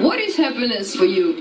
What is happiness for you?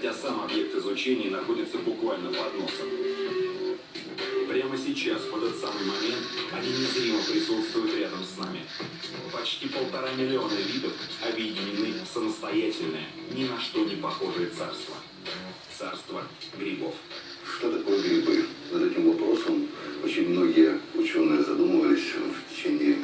Хотя сам объект изучения находится буквально под носом. Прямо сейчас, в этот самый момент, они незримо присутствуют рядом с нами. Почти полтора миллиона видов объединены в самостоятельное, ни на что не похожее царство. Царство грибов. Что такое грибы? Над этим вопросом очень многие ученые задумывались в течение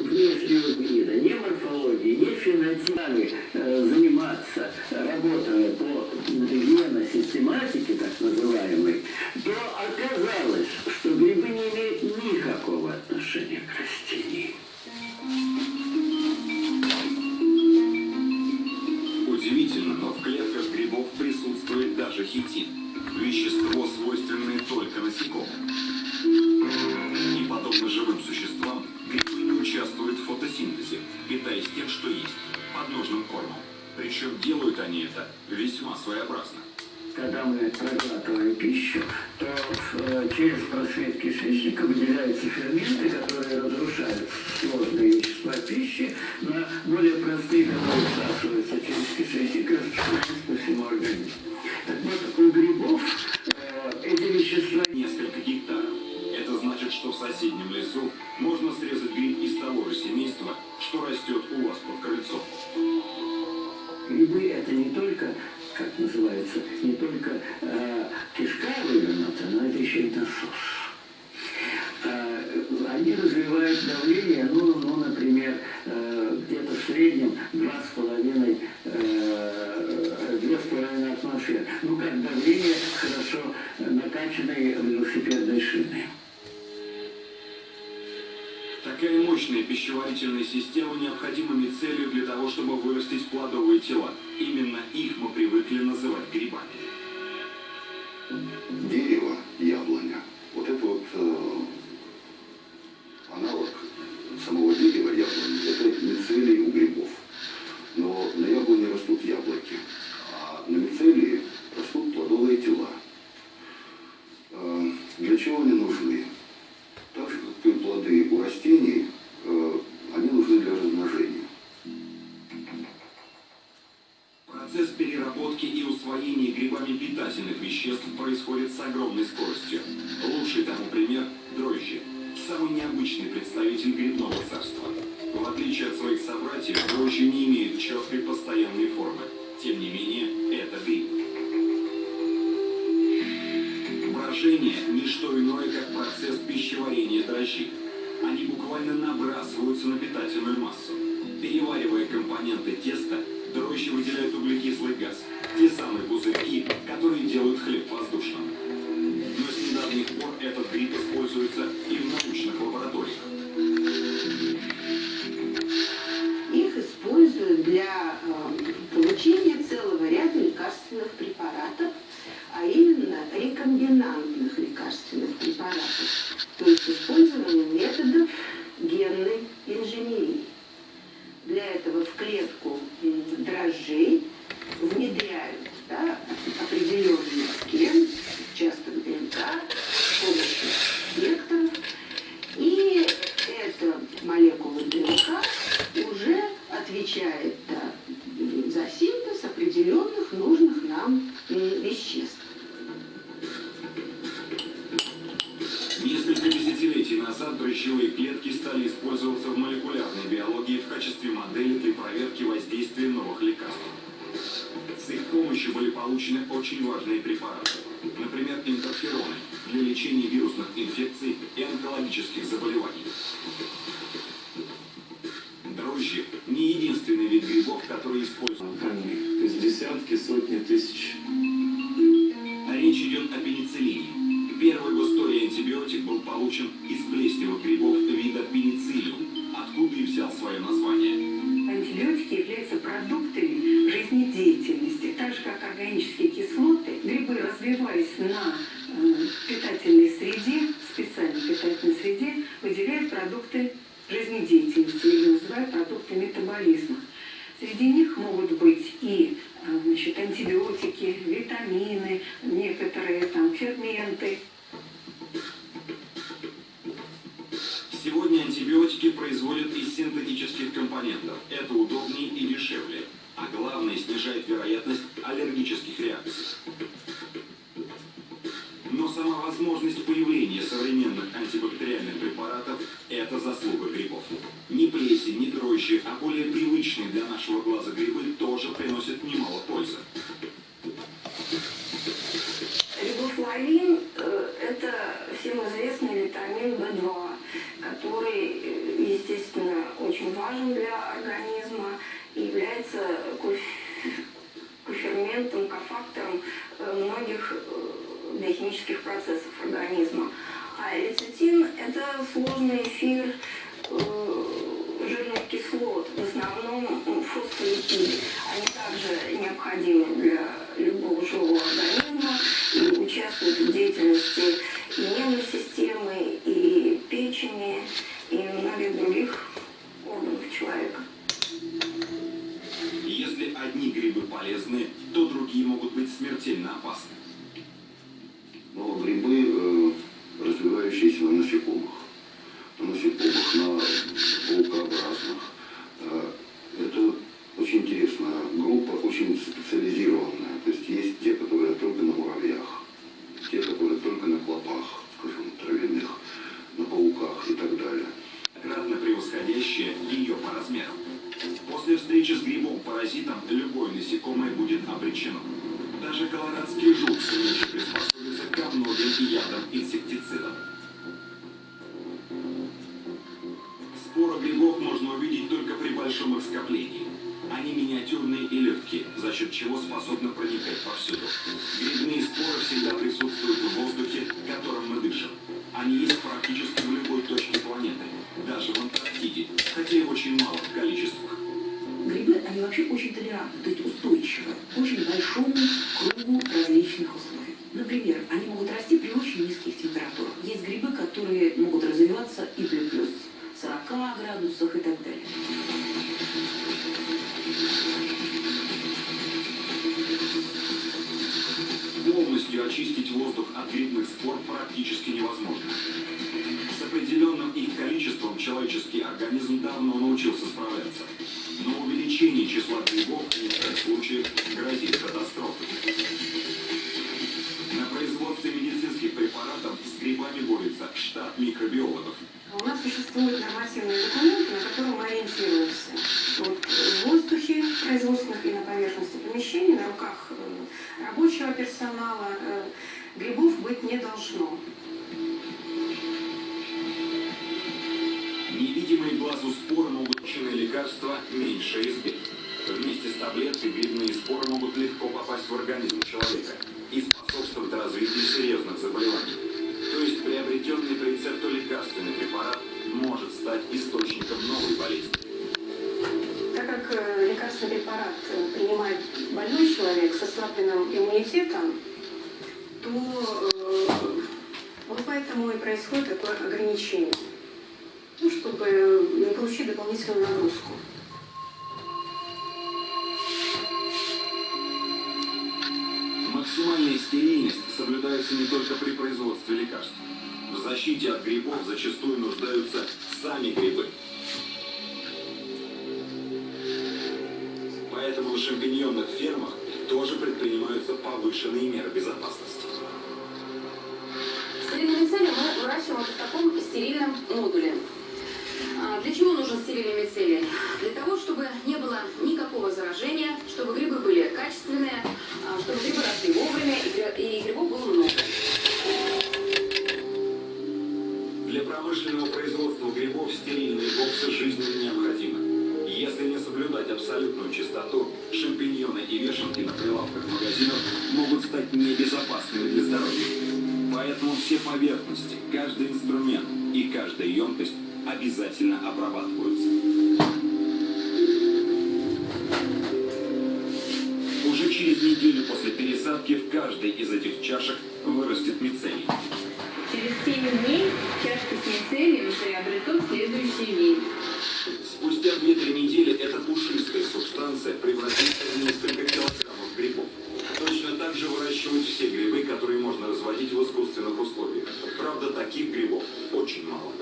внешнего вида, не морфологии, не фенотипами заниматься, работая по геносистематике, так называемой, то оказалось, что грибы не имеют никакого отношения к растениям. Удивительно, но в клетках грибов присутствует даже хитин. Вещество, свойственное только насекомым. Весьма своеобразно. Когда мы проглатываем пищу, то э, через просвет кишечника выделяются ферменты, которые разрушают сложные вещества пищи на более простые, которые всасываются через кишечник и распространяются по всему организму. Так вот, у грибов э, эти вещества Несколько гектаров. Это значит, что в соседнем лесу можно срезать гриб из того же семейства, что растет у вас под крыльцом. Грибы это не только, как называется, не только э, кишка вывернута, но это еще и насос. Э, они развивают давление, ну, ну например, э, где-то в среднем 2,5 э, 2,5 атмосфер. Ну, как давление хорошо накачанной велосипедной шины. Такая мощная пищеварительная система необходима целью для того, чтобы вырастить плодовые тела. Именно их мы привыкли называть грибами. Дерево, яблоня, вот это вот э, аналог самого дерева яблони, это мицелий у грибов. Но на яблоне растут яблоки, а на мицелии растут плодовые тела. Э, Для чего они нужны? Веществ происходит с огромной скоростью. Лучший тому пример – дрожжи. Самый необычный представитель грибного царства. В отличие от своих собратьев, дрожжи не имеют четкой постоянной формы. Тем не менее, это гриб. Брожение – не что иное, как процесс пищеварения дрожжей. Они буквально набрасываются на питательную массу. Переваривая компоненты теста, Дрожжи выделяют углекислый газ, те самые пузырьки, которые делают хлеб воздушным. Но с недавних пор этот гриб используется и в научных лабораториях. Их используют для эм, получения целого ряда лекарственных препаратов, а именно рекомбинантных лекарственных препаратов. То есть были получены очень важные препараты. Например, интерфероны для лечения вирусных инфекций и онкологических заболеваний. Дрожжи – не единственный вид грибов, который используют. То есть десятки, сотни тысяч. Речь идет о пенициллине. Первый в истории антибиотик был получен из плесневых грибов вида пенициллиум, откуда и взял свое название. Антибиотики являются продуктами жизнедеятельности. Так же, как органические кислоты, грибы, развиваясь на э, питательной среде, специальной питательной среде, выделяют продукты жизнедеятельности или называют продукты метаболизма. Среди них могут быть и э, значит, антибиотики, витамины, грибы тоже приносят немало пользы. Они также необходимы для любого живого организма Грибов можно увидеть только при большом их скоплении. Они миниатюрные и легкие, за счет чего способны проникать повсюду. Грибные споры всегда присутствуют в воздухе, которым мы дышим. Они есть практически в любой точке планеты, даже в Антарктиде, хотя и очень мало в количествах. Грибы, они вообще очень толерантны, то есть устойчивы к очень большому кругу различных условий. Например, они могут расти при очень низких температурах. Есть грибы, которые могут развиваться и при плюс 40 градусах и так далее. Полностью очистить воздух от грибных спор практически невозможно. С определенным их количеством человеческий организм давно научился справляться. Но увеличение числа грибов в некоторых случаях грозит катастрофой. У нас существуют нормативные документы, на которые мы ориентируемся. Вот в воздухе производственных и на поверхности помещений, на руках э, рабочего персонала э, грибов быть не должно. Невидимые глазу споры могут лекарства меньше избит. Вместе с таблеткой грибные споры могут легко попасть в организм человека и способствовать развитию серьезных заболеваний. То есть приобретенный человек с ослабленным иммунитетом, то э, вот поэтому и происходит такое ограничение. Ну, чтобы не получить дополнительную нагрузку. Максимальная стерильность соблюдается не только при производстве лекарств. В защите от грибов зачастую нуждаются сами грибы. Поэтому на шампиньонных фермах тоже предпринимаются повышенные меры безопасности. Стерильные мицелии мы выращиваем в таком стерильном модуле. А Для чего нужен стерильный мицелий? Для того, чтобы не было никакого заражения, чтобы грибы были качественные, а, чтобы грибы росли вовремя и гри- и грибов было много. Для промышленного производства грибов стерильные боксы жизненно не соблюдать абсолютную чистоту, шампиньоны и вешалки на прилавках магазинов могут стать небезопасными для здоровья. Поэтому все поверхности, каждый инструмент и каждая емкость обязательно обрабатываются. Уже через неделю после пересадки в каждой из этих чашек вырастет мицелий. Через 7 дней чашка с мицелием приобретут следующий вид. Спустя 2-3 недели пушистая субстанция превратится в несколько килограммов грибов. Точно так же выращивают все грибы, которые можно разводить в искусственных условиях. Правда, таких грибов очень мало.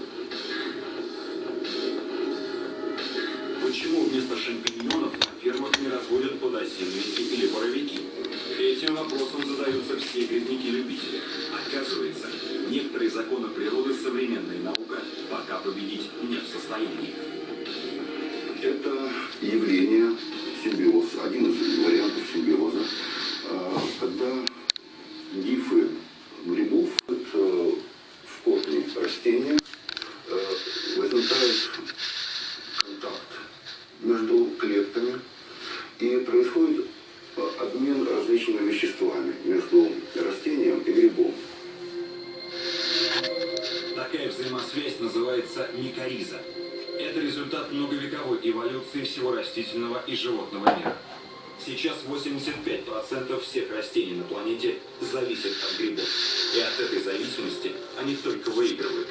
Почему вместо шампиньонов на фермах не разводят подосиновики или боровики? Этим вопросом задаются все грибники-любители. Оказывается, некоторые законы природы современная наука пока победить не в состоянии. Это явление симбиоз, один из вариантов симбиоза, а, когда гифы грибов в корне растения э, возникает контакт между клетками и происходит обмен различными веществами между растением и грибом. Такая взаимосвязь называется микориза. Это результат многовековой эволюции всего растительного и животного мира. Сейчас 85% всех растений на планете зависят от грибов. И от этой зависимости они только выигрывают.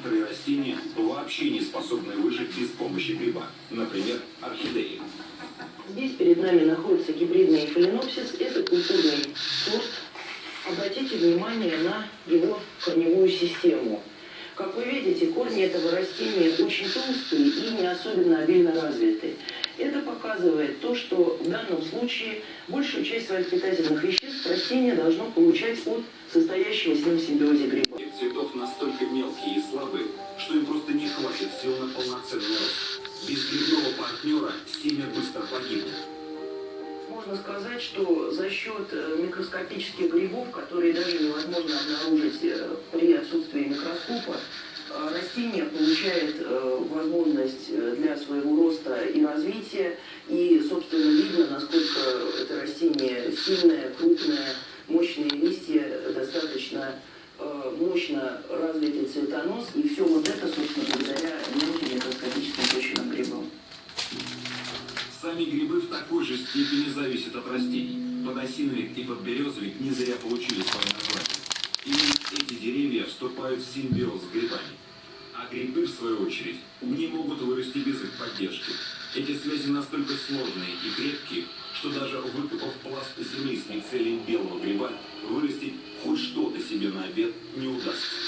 Некоторые растения вообще не способны выжить без помощи гриба, например, орхидеи. Здесь перед нами находится гибридный фаленопсис. Это культурный сорт. Обратите внимание на его корневую систему. Как вы видите, корни этого растения очень толстые и не особенно обильно развиты. Это показывает то, что в данном случае большую часть своих питательных веществ растение должно получать от состоящего с ним симбиозе гриба. Цветов настолько мелкие и слабые, что им просто не хватит сил на полноценный рост. Без грибного партнера семя быстро погибнет. Можно сказать, что за счет э, микроскопических грибов, которые даже невозможно обнаружить э, при отсутствии микроскопа, э, растение получает возможность для своего роста и развития. И, собственно, видно, насколько это растение сильное, крупное, мощные листья, достаточно мощно развитый цветонос. И все вот это, собственно, благодаря мелким микроскопическим почвенным грибам. Сами грибы в такой же степени зависят от растений. Подосиновик и подберезовик не зря получили свое название. Именно эти деревья вступают в симбиоз с грибами. А грибы, в свою очередь, не могут вырасти без их поддержки. Эти связи настолько сложные и крепкие, что даже выкопав пласт земли с мицелием белого гриба, вырастить хоть на обед не удастся.